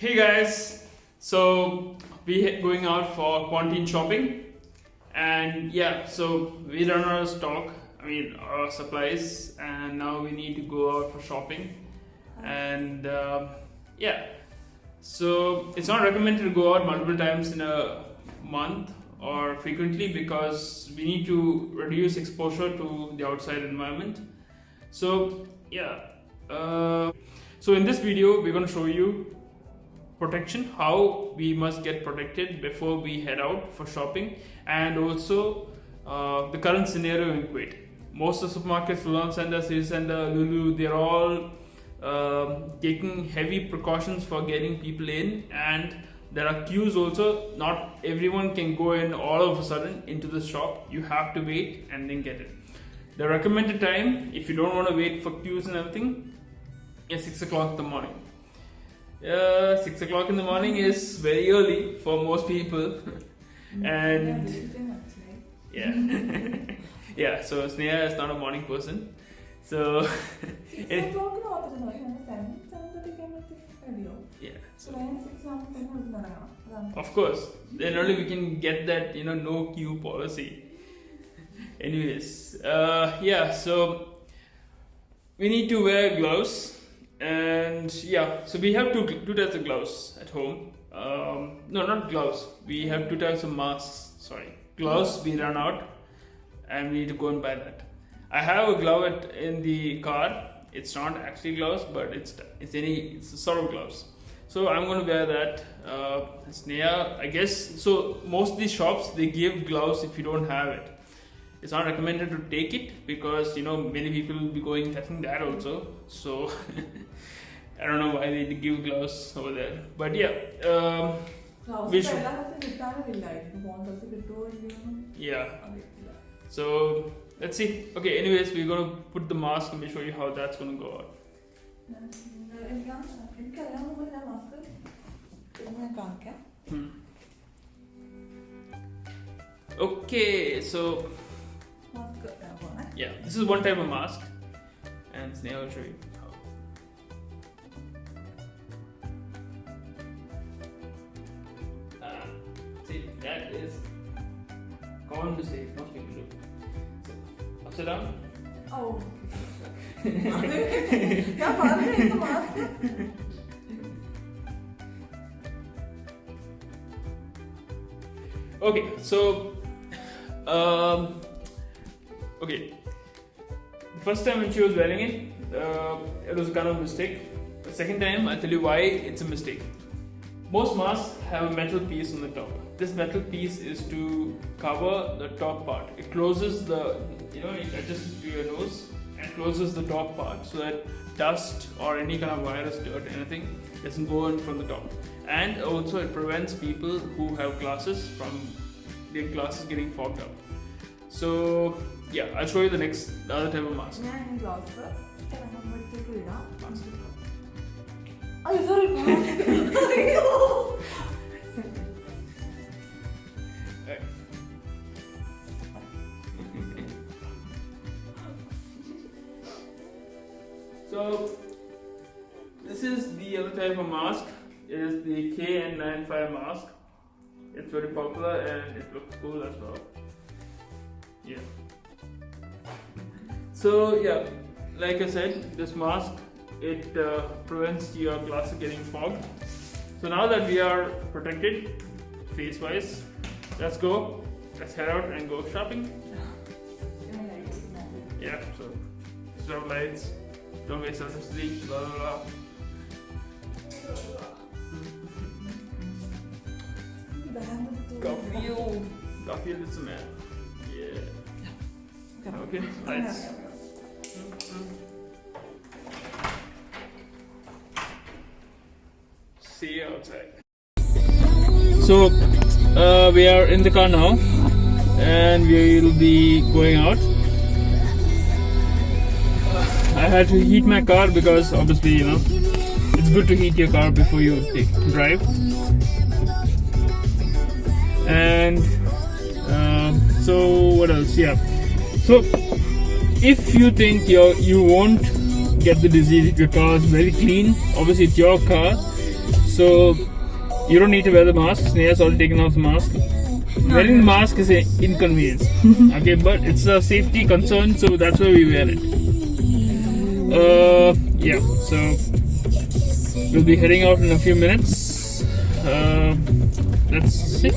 Hey guys, so we going out for quarantine shopping, and yeah, so we run out of stock. I mean, our supplies, and now we need to go out for shopping, and um yeah, so it's not recommended to go out multiple times in a month or frequently because we need to reduce exposure to the outside environment. So yeah, uh, so in this video we're going to show you protection how we must get protected before we head out for shopping and also uh, the current scenario in Kuwait. Most of the supermarkets, Sultan Center, City Center, Lulu, they're all um, taking heavy precautions for getting people in and there are queues also. Not everyone can go in all of a sudden into the shop. You have to wait and then get it the recommended time if you don't want to wait for queues and everything is 6 o'clock in the morning uh, 6 o'clock in the morning is very early for most people. And yeah yeah. So sneha is not a morning person. So it- yeah so of course. Then only we can get that you know no queue policy. Anyways uh, yeah so we need to wear gloves and yeah so we have two two types of gloves at home. Um, no not gloves. We have two types of masks. Sorry. Gloves we run out and we need to go and buy that. I have a glove at, in the car. It's not actually gloves but it's it's any it's a sort of gloves. So i'm going to wear that. Uh, Sneha, i guess so most of these shops they give gloves if you don't have it it's not recommended to take it because you know many people will be going testing that also. So i don't know why they give gloves over there. But yeah um, We should- yeah. so let's see. Okay anyways we're going to put the mask and we'll show you how that's going to go out. Hmm. okay so yeah, this is one type of mask and snail tree. show you how. Uh, that is common mistake most people do. So, upside down. Oh. okay so um, okay First time when she was wearing it, uh, it was a kind of a mistake. The second time, I'll tell you why it's a mistake. Most masks have a metal piece on the top. This metal piece is to cover the top part. It closes the, you know, it adjusts to your nose and closes the top part so that dust or any kind of virus, dirt, anything doesn't go in from the top. And also, it prevents people who have glasses from their glasses getting fogged up. So, yeah, I'll show you the next the other type of mask. 아니 소리 봐. So this is the other type of mask. It is the KN95 mask. It's very popular and it looks cool as well. Yeah. So yeah, like I said, this mask it uh, prevents your glasses getting fogged. So now that we are protected face-wise, let's go. Let's head out and go shopping. Yeah, so off lights, don't waste electricity, blah blah blah. Garfield, Garfield is a man. Yeah. Okay, lights. See you outside. So uh, we are in the car now, and we will be going out. I had to heat my car because obviously you know it's good to heat your car before you take, drive. And um, so what else? Yeah. So if you think you you won't get the disease your car is very clean, obviously it's your car. So you don't need to wear the mask. Sneha's already taken off the mask. Wearing the mask is an inconvenience. okay, but it's a safety concern, so that's why we wear it. Uh, yeah. So we'll be heading out in a few minutes. Uh, let's see.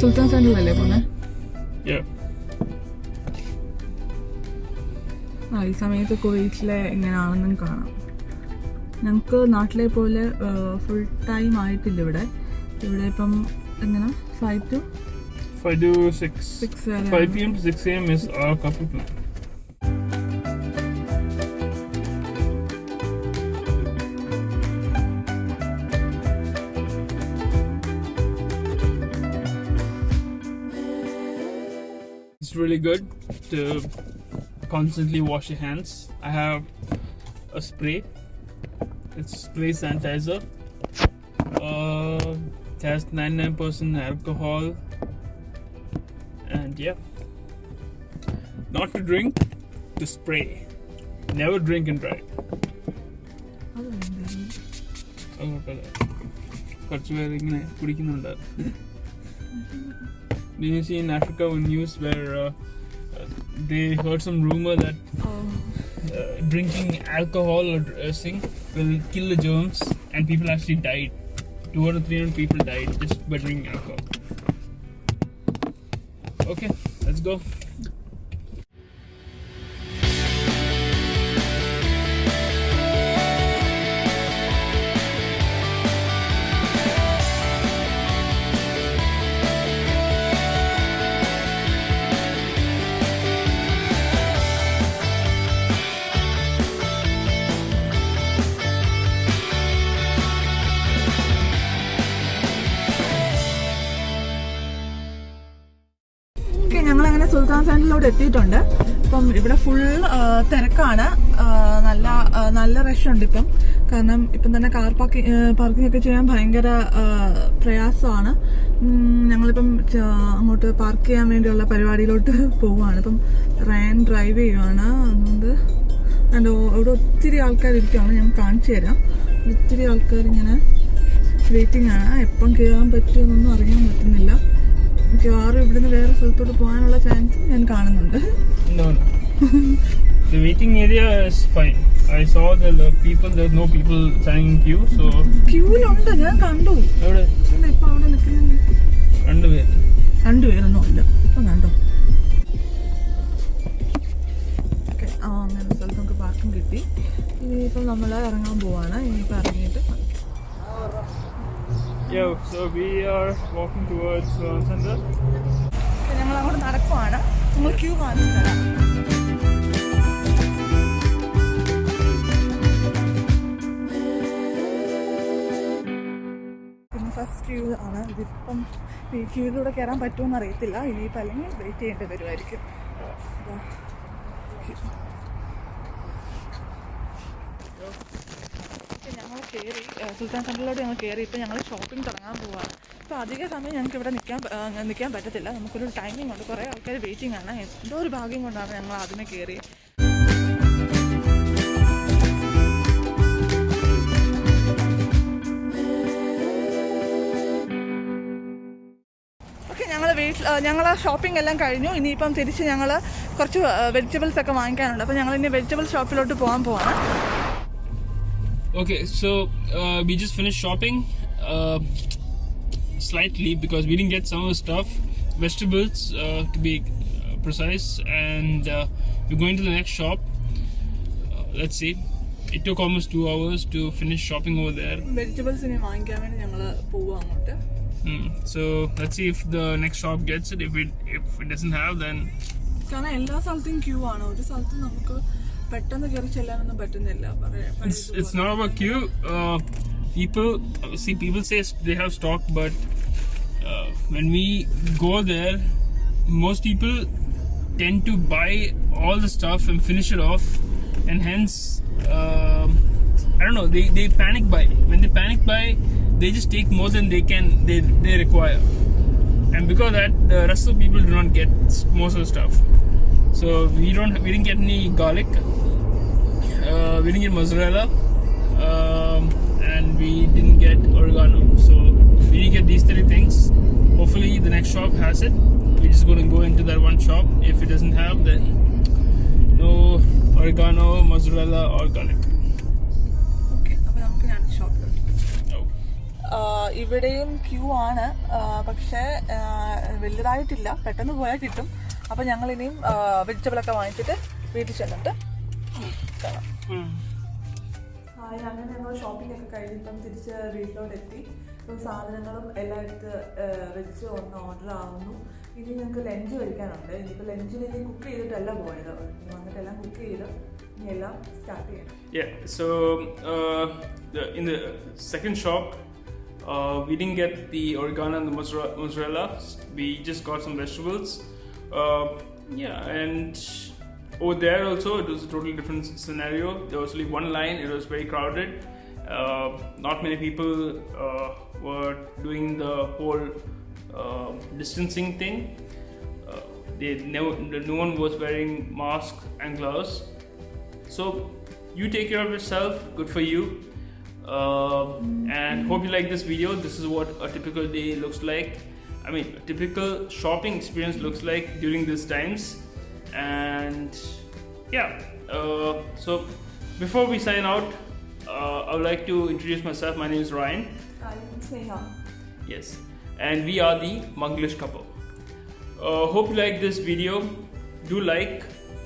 സുൽത്താൻ സെന്ററിലല്ലേ പോന്നെ. ആ ഈ സമയത്ത് കുവൈറ്റിലെ എങ്ങനെയാണെന്നും കാണാം ഞങ്ങൾക്ക് നാട്ടിലെ പോലെ ഫുൾ ടൈം ആയിട്ടില്ല ഇവിടെ ഇവിടെ ഇപ്പം എങ്ങനെ five to Five to six six വരെ 5 p.m. to 6 a.m. is our coffee really good to constantly wash your hands. I have a spray. It's spray sanitizer. Uh, it has 99% alcohol and yeah not to drink to spray never drink and drive അത് വേണ്ടായിരുന്നു. അത് കുഴപ്പമില്ല കുറച്ച് പേര് ഇങ്ങനെ കുടിക്കുന്നുണ്ട് Did you see in Africa news where uh, uh, they heard some rumor that ആ, uh, drinking alcohol or dressing will kill the germs and people actually died. 200 300 people died just by drinking alcohol. Okay let's go എത്തിയിട്ടുണ്ട്. ഇപ്പം ഇവിടെ full തിരക്കാണ്. നല്ല നല്ല rush ഉണ്ട് ഇപ്പം. കാരണം ഇപ്പം തന്നെ കാർ പാർക്കിംഗ് പാർക്കിംഗ് ഒക്കെ ചെയ്യാൻ ഭയങ്കര പ്രയാസമാണ്. ഞങ്ങളിപ്പം അങ്ങോട്ട് പാർക്ക് ചെയ്യാൻ വേണ്ടിയുള്ള പരിപാടിയിലോട്ട് പോവുകയാണ്. ഇപ്പം റയൻ ഡ്രൈവ് ചെയ്യുവാണ്. അതുകൊണ്ട് അതിന്റെ ഇവിടെ ഒത്തിരി ആൾക്കാർ ഇരിക്കുകയാണ് ഞാൻ കാണിച്ചു തരാം. ഒത്തിരി ആൾക്കാർ ഇങ്ങനെ വെയിറ്റിംഗ് ആണ്. എപ്പം കയറാൻ പറ്റുമെന്നൊന്നും അറിയാൻ പറ്റുന്നില്ല. മിക്കവാറും ഇവിടുന്ന് വേറെ സ്ഥലത്തോട്ട് പോകാനുള്ള ചാൻസ് ഞാൻ കാണുന്നുണ്ട്. The waiting area is fine. I saw the people, there's no people standing in queue, so. ക്യൂവിലുണ്ട് ഞാൻ കണ്ടു. ഇവിടെ ഇപ്പൊ അവിടെ നിൽക്കുന്നുണ്ട് രണ്ടുപേര്. രണ്ടുപേരൊന്നും ഇല്ല. ഇപ്പം കണ്ടോ? ഓക്കെ ആ അങ്ങനെ സ്ഥലത്ത് നമുക്ക് പാർക്കും കിട്ടി. ഇനിയിപ്പം നമ്മൾ ഇറങ്ങാൻ പോവാണ്. ഇനിയിപ്പോൾ ഇറങ്ങിയിട്ട് Yo, so we are walking towards uh, Center. ഞങ്ങൾ അങ്ങോട്ട് നടക്കുവാണ്. നമ്മൾ ക്യൂ കാണിച്ചു തരാം. പിന്നെ ഫസ്റ്റ് ക്യൂ ആണ്. ഇതിപ്പം ഈ ക്യൂവിലൂടെ കയറാൻ പറ്റുമെന്ന് അറിയത്തില്ല. ഇനിയിപ്പോൾ അല്ലെങ്കിൽ വെയിറ്റ് ചെയ്യേണ്ടി വരുമായിരിക്കും ഇതാ. ഇപ്പം ഞങ്ങൾ കയറി സുൽത്താൻ സെന്ററിലോട്ട് ഞങ്ങൾ കയറി. ഇപ്പോൾ ഞങ്ങൾ ഷോപ്പിംഗ് തുടങ്ങാൻ പോവുകയാണ് അപ്പോൾ അധിക സമയം ഞങ്ങൾക്ക് ഇവിടെ നിൽക്കാൻ നിൽക്കാൻ പറ്റത്തില്ല. നമുക്കൊരു ടൈമിംഗ് ഉണ്ട്. കുറേ ആൾക്കാർ വെയിറ്റിംഗ് ആണ്. എന്തോ ഒരു ഭാഗ്യം കൊണ്ടാണ് ഞങ്ങൾ ആദ്യമേ കയറി ഞങ്ങൾ ഷോപ്പിംഗ് എല്ലാം കഴിഞ്ഞു. ഇനിയിപ്പം തിരിച്ച് ഞങ്ങൾ കുറച്ച് വെജിറ്റബിൾസ് ഒക്കെ വാങ്ങിക്കാനുണ്ട്. അപ്പോൾ ഞങ്ങൾ ഇനി വെജിറ്റബിൾ ഷോപ്പിലോട്ട് പോകാൻ പോവാണ്. Okay, so uh, we just finished shopping uh, slightly because we didn't get some of the stuff, vegetables uh, to be uh, precise, and uh, we're going to the next shop. Uh, let's see. It took almost two hours to finish shopping over there. Vegetables ഇനി വാങ്ങിക്കാൻ വേണ്ടി ഞങ്ങൾ പോവുക അങ്ങോട്ട് Hmm. So let's see if the next shop gets it. If it if it doesn't have, then കാരണം എല്ലാ സ്ഥലത്തും Q ആണ് ഒരു സ്ഥലത്തും നമുക്ക് പെട്ടെന്ന് കയറി ചെല്ലാനൊന്നും പറ്റുന്നില്ല പറയാം it's it's not about queue. Uh, people see people say they have stock, but uh, when we go there, most people tend to buy all the stuff and finish it off, and hence um I don't know. They they panic buy. When they panic buy, they just take more than they can they they require. and because of that, the rest of the people do not get s- most of the stuff. So we don't, we didn't get any garlic. Uh, we didn't get mozzarella, um, and we didn't get oregano. So we didn't get these three things. Hopefully, the next shop has it. We're just gonna to go into that one shop. If it doesn't have, then no oregano, mozzarella, or garlic. ഇവിടെയും queue ആണ് പക്ഷേ വലുതായിട്ടില്ല പെട്ടെന്ന് പോയാൽ കിട്ടും അപ്പൊ ഞങ്ങൾ ഇനിയും vegetable ഒക്കെ വാങ്ങിച്ചിട്ട് വീട്ടിൽ ചെന്നിട്ട് കാണാം. അങ്ങനെ ഞങ്ങൾ ഷോപ്പിംഗ് ഒക്കെ കഴിഞ്ഞിപ്പം തിരിച്ച് വീട്ടിലോട്ട് എത്തി ഇപ്പം സാധനങ്ങളും എല്ലാം എടുത്ത് ആഹ് വെച്ച് ഒന്ന് ഓർഡർ ആവുന്നു. ഇനി ഞങ്ങൾക്ക് ലഞ്ച് കഴിക്കാനുണ്ട്. ഇനിയിപ്പോൾ ലഞ്ചിന് ഇനി കുക്ക് ചെയ്തിട്ടല്ല പോയത്. ഇനി വന്നിട്ടെല്ലാം കുക്ക് ചെയ്ത് ഇനി എല്ലാം സ്റ്റാർട്ട് ചെയ്യണം. Yeah, so uh, the, in the second shop, uh, we didn't get the oregano and the mozzarella. We just got some vegetables. Uh, yeah, and over there also, it was a totally different scenario. There was only one line, it was very crowded. Uh, not many people uh, were doing the whole uh, distancing thing. Uh, they never, no one was wearing masks and gloves. So you take care of yourself. Good for you. Um and hope you like this video. This is what a typical day looks like. I mean, typical shopping experience looks like during these times. And yeah, uh, so before we sign out, uh, I would like to introduce myself. My name is Ryan. I'm Sneha. Yes, and we are the Manglish couple. Uh, hope you like this video. Do like,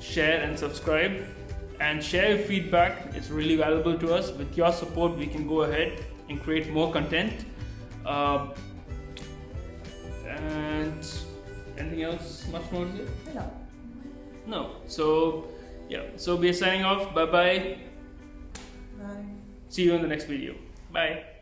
share, and subscribe. And share your feedback, it's really valuable to us. With your support, we can go ahead and create more content. Uh, and anything else much more to? No. No. So yeah. So we are signing off. Bye bye. Bye. See you in the next video. Bye.